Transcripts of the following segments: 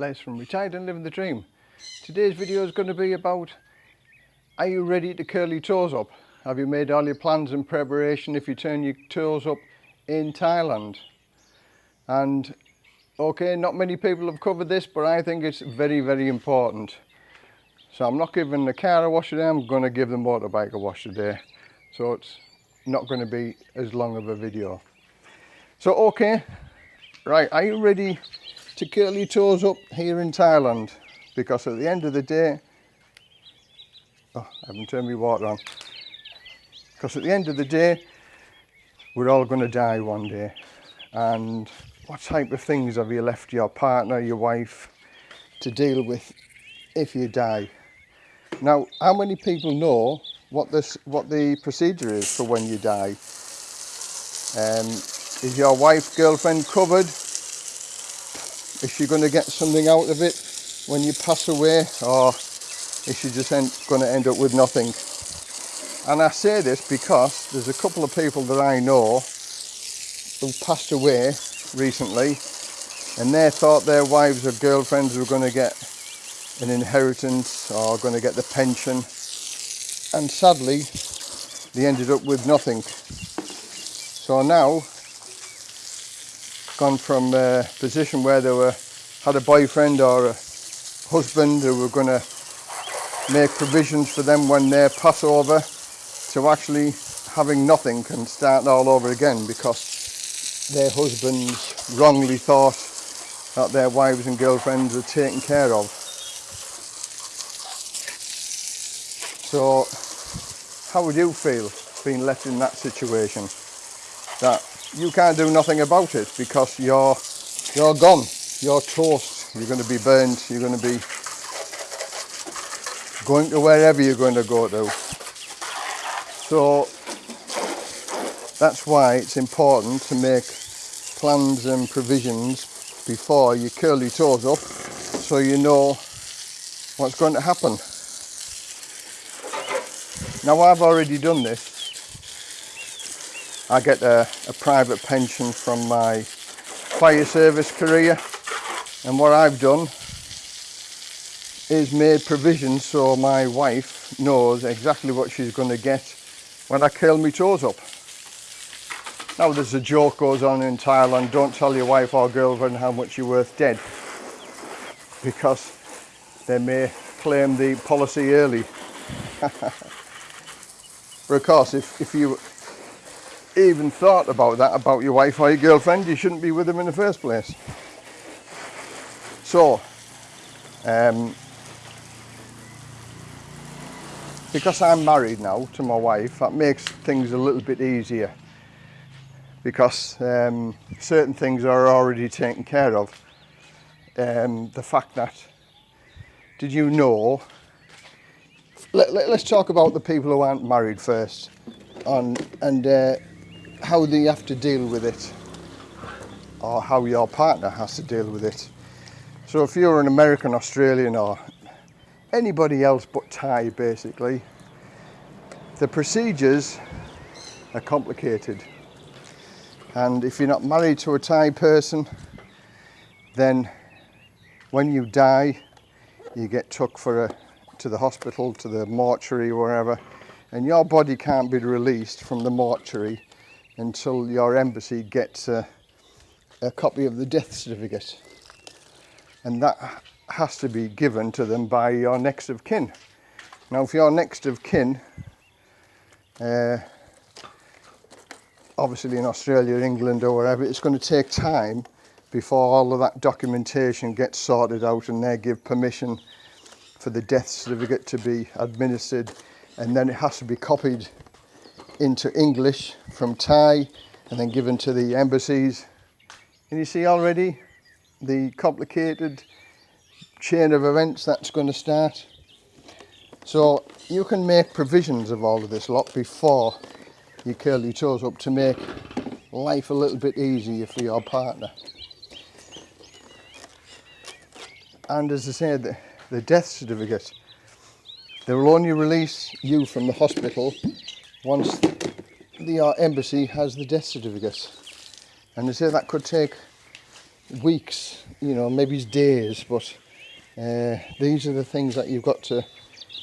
Les from Retired and Living the Dream. Today's video is going to be about are you ready to curl your toes up? Have you made all your plans and preparation if you turn your toes up in Thailand? And okay, not many people have covered this, but I think it's very, very important. So I'm not giving the car a wash today, I'm going to give the motorbike a wash today. So it's not going to be as long of a video. So okay, right, are you ready to curl your toes up here in Thailand? Because at the end of the day, oh, I haven't turned my water on. Because at the end of the day, we're all going to die one day. And what type of things have you left your partner, your wife, to deal with if you die? Now, how many people know what this, what the procedure is for when you die? Um, is your wife, girlfriend covered? Is she going to get something out of it when you pass away, or is she just going to end up with nothing? And I say this because there's a couple of people that I know who passed away recently, and they thought their wives or girlfriends were going to get an inheritance or going to get the pension and sadly they ended up with nothing so now gone from a position where they were had a boyfriend or a husband who were going to make provisions for them when they pass over to actually having nothing and start all over again because their husbands wrongly thought that their wives and girlfriends were taken care of So how would you feel being left in that situation? That you can't do nothing about it because you're you're gone, you're toast, you're going to be burned, you're going to be going to wherever you're going to go to. So that's why it's important to make plans and provisions before you curl your toes up so you know what's going to happen. Now I've already done this. I get a, a private pension from my fire service career and what I've done is made provision so my wife knows exactly what she's going to get when I curl my toes up. Now there's a joke goes on in Thailand, don't tell your wife or girlfriend how much you're worth dead because they may claim the policy early. But of course, if, if you even thought about that, about your wife or your girlfriend, you shouldn't be with them in the first place. So, um, because I'm married now to my wife, that makes things a little bit easier because um, certain things are already taken care of. Um, the fact that, did you know let, let, us talk about the people who aren't married first on, and uh, how they have to deal with it or how your partner has to deal with it. So if you're an American, Australian or anybody else but Thai basically, the procedures are complicated. And if you're not married to a Thai person, then when you die, you get took for a to the hospital, to the mortuary, wherever, and your body can't be released from the mortuary until your embassy gets a, a copy of the death certificate. And that has to be given to them by your next of kin. Now, if your next of kin, uh, obviously in Australia, England or wherever, it's going to take time before all of that documentation gets sorted out and they give permission for the death certificate to be administered and then it has to be copied into English from Thai and then given to the embassies. And you see already the complicated chain of events that's going to start. So you can make provisions of all of this lot before you curl your toes up to make life a little bit easier for your partner. And as I said, the death certificate. They will only release you from the hospital once the uh, embassy has the death certificate. And they say that could take weeks, you know, maybe days, but uh, these are the things that you've got to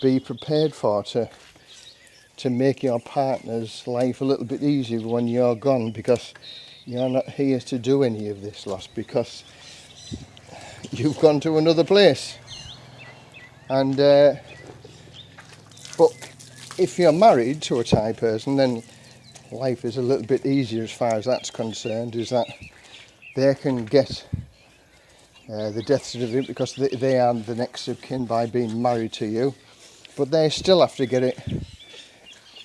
be prepared for to to make your partner's life a little bit easier when you're gone because you're not here to do any of this loss because you've gone to another place and uh, but if you're married to a Thai person then life is a little bit easier as far as that's concerned is that they can get uh, the death certificate because they, they are the next of kin by being married to you. But they still have to get it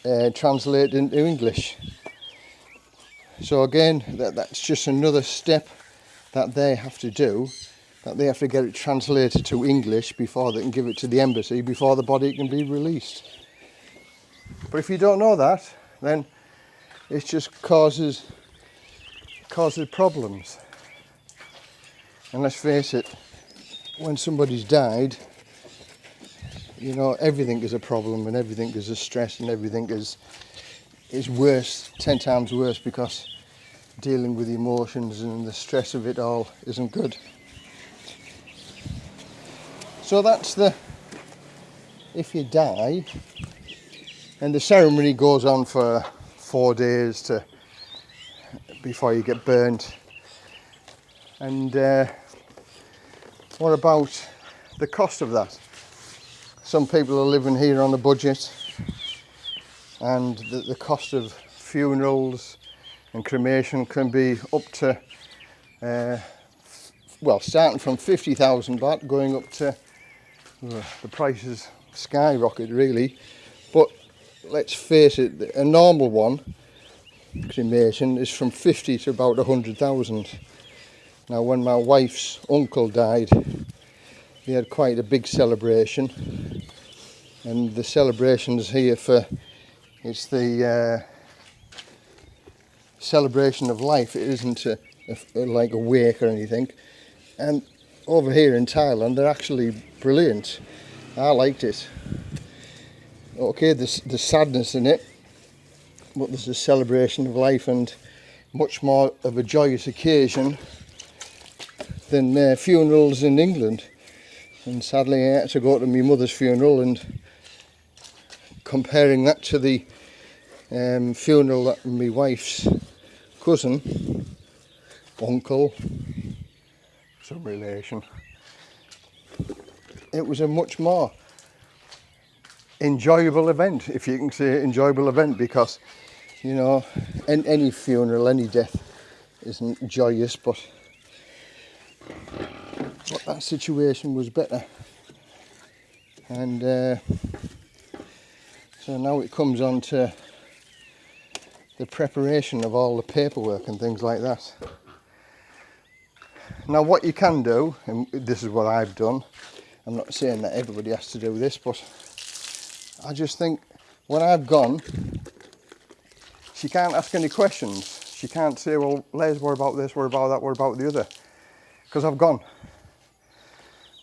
uh, translated into English. So again that, that's just another step that they have to do that they have to get it translated to English before they can give it to the embassy before the body can be released but if you don't know that then it just causes causes problems. And let's face it, when somebody's died, you know, everything is a problem and everything is a stress and everything is is worse, ten times worse because dealing with emotions and the stress of it all isn't good. So that's the if you die and the ceremony goes on for four days to before you get burnt. And uh, what about the cost of that? Some people are living here on a budget and the, the cost of funerals and cremation can be up to, uh, well, starting from 50,000 baht going up to, uh, the prices skyrocket really. Let's face it, a normal one, cremation, is from 50 to about 100,000. Now when my wife's uncle died, they had quite a big celebration. And the celebrations here for, it's the uh, celebration of life. It isn't a, a, like a wake or anything. And over here in Thailand, they're actually brilliant. I liked it okay there's, there's sadness in it but there's a celebration of life and much more of a joyous occasion than uh, funerals in England. And sadly I had to go to my mother's funeral and comparing that to the um, funeral that my wife's cousin uncle some relation it was a much more enjoyable event, if you can say enjoyable event, because, you know, in, any funeral, any death isn't joyous, but, but that situation was better. And uh, so now it comes on to the preparation of all the paperwork and things like that. Now what you can do, and this is what I've done, I'm not saying that everybody has to do this, but I just think when I've gone, she can't ask any questions. She can't say, well, Les, what about this, what about that, what about the other? Because I've gone.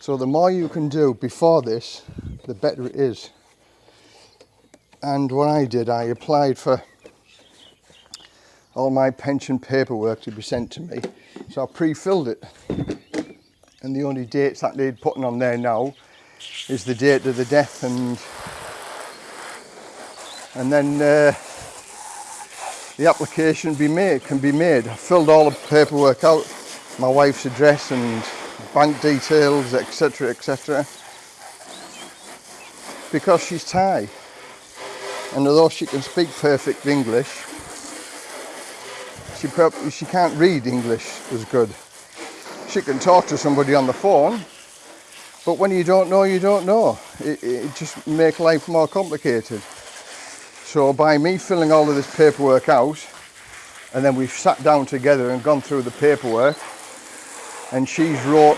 So the more you can do before this, the better it is. And what I did, I applied for all my pension paperwork to be sent to me. So I pre-filled it. And the only dates that they'd putting on there now is the date of the death and and then uh, the application be made can be made. I filled all the paperwork out, my wife's address and bank details, etc., etc. Because she's Thai, and although she can speak perfect English, she probably she can't read English as good. She can talk to somebody on the phone, but when you don't know, you don't know. It, it just make life more complicated. So by me filling all of this paperwork out, and then we've sat down together and gone through the paperwork, and she's wrote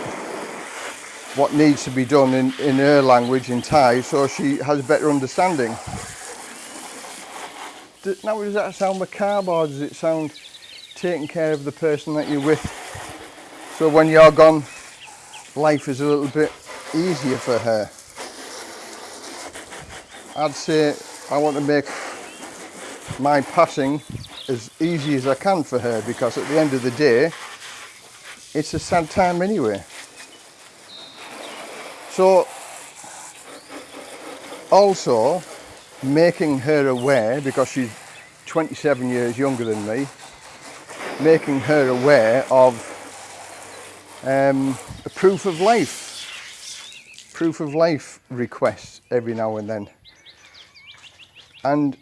what needs to be done in, in her language, in Thai, so she has a better understanding. Now does that sound macabre or does it sound taking care of the person that you're with? So when you're gone, life is a little bit easier for her. I'd say I want to make my passing as easy as I can for her because at the end of the day it's a sad time anyway. So, also making her aware, because she's 27 years younger than me, making her aware of um, a proof of life, proof of life requests every now and then. And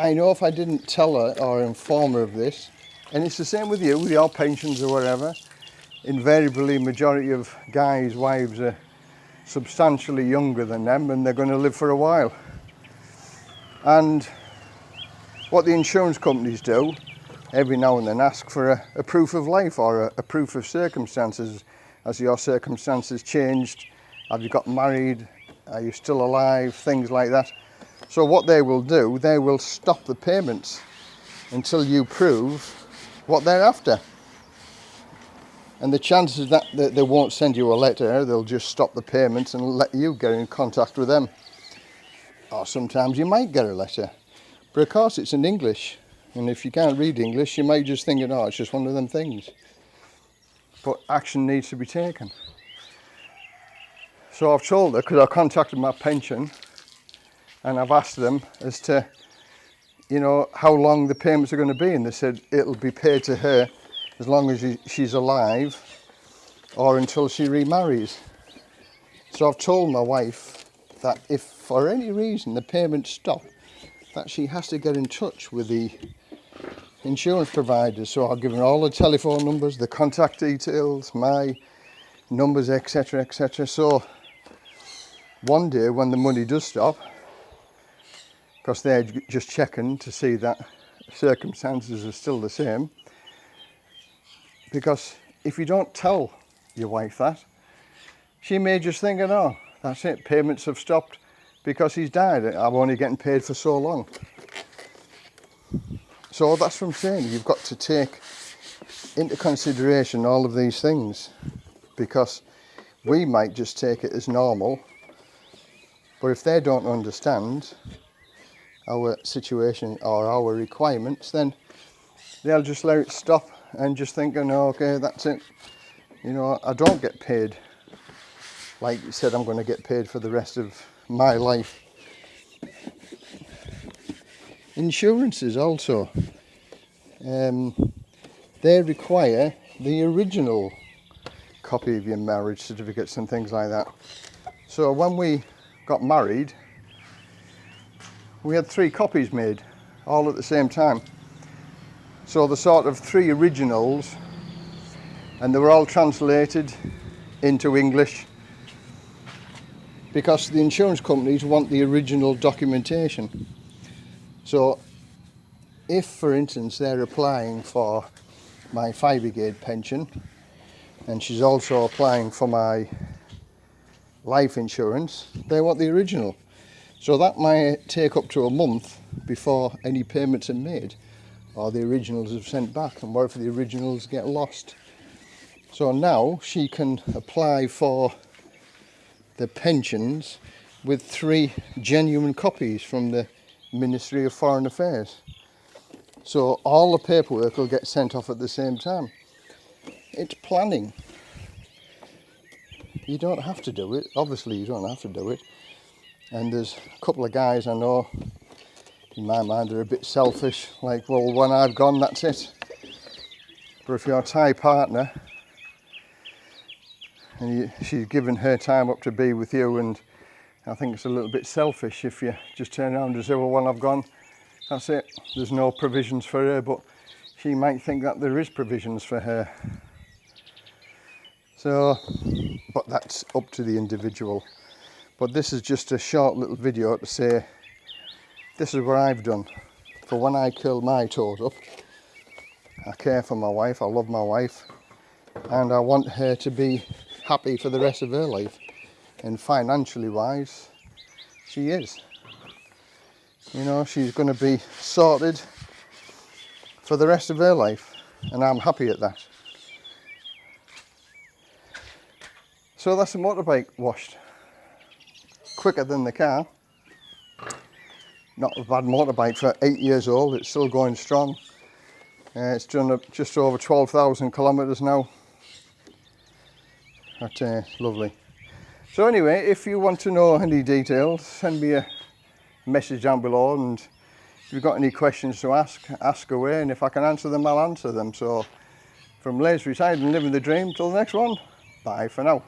I know if I didn't tell her or inform her of this, and it's the same with you, with your pensions or whatever, invariably majority of guys' wives are substantially younger than them and they're going to live for a while. And what the insurance companies do, every now and then ask for a, a proof of life or a, a proof of circumstances. Has your circumstances changed? Have you got married? Are you still alive? Things like that. So what they will do, they will stop the payments until you prove what they're after. And the chances that they won't send you a letter, they'll just stop the payments and let you get in contact with them. Or sometimes you might get a letter. But of course it's in English. And if you can't read English, you might just think, oh, it's just one of them things. But action needs to be taken. So I've told her, because I contacted my pension, and I've asked them as to, you know, how long the payments are going to be. And they said it'll be paid to her as long as she's alive or until she remarries. So I've told my wife that if for any reason the payments stop, that she has to get in touch with the insurance providers. So I've given all the telephone numbers, the contact details, my numbers, etc., etc. So one day when the money does stop, because they're just checking to see that circumstances are still the same, because if you don't tell your wife that, she may just think, oh, that's it, payments have stopped because he's died. I'm only getting paid for so long. So that's what I'm saying. You've got to take into consideration all of these things because we might just take it as normal. But if they don't understand our situation or our requirements, then they'll just let it stop and just thinking, oh, okay, that's it. You know, I don't get paid like you said I'm going to get paid for the rest of my life. Insurances also, um, they require the original copy of your marriage certificates and things like that. So when we got married, we had three copies made all at the same time. So the sort of three originals and they were all translated into English because the insurance companies want the original documentation. So if for instance they're applying for my fire brigade pension and she's also applying for my life insurance, they want the original. So that might take up to a month before any payments are made or the originals are sent back and what if the originals get lost? So now she can apply for the pensions with three genuine copies from the Ministry of Foreign Affairs. So all the paperwork will get sent off at the same time. It's planning. You don't have to do it. Obviously you don't have to do it and there's a couple of guys I know in my mind are a bit selfish like well when I've gone that's it. But if you're a Thai partner and you, she's given her time up to be with you and I think it's a little bit selfish if you just turn around and say well when I've gone that's it. There's no provisions for her but she might think that there is provisions for her. So but that's up to the individual but this is just a short little video to say this is what I've done for when I curl my toes up. I care for my wife, I love my wife, and I want her to be happy for the rest of her life. And financially wise, she is. You know, she's going to be sorted for the rest of her life, and I'm happy at that. So that's a motorbike washed. Quicker than the car not a bad motorbike for eight years old it's still going strong uh, it's done just over 12,000 kilometers now That's uh, lovely. So anyway, if you want to know any details, send me a message down below and if you've got any questions to ask, ask away and if I can answer them, I'll answer them. So from Les Retired and Living the Dream, till the next one, bye for now.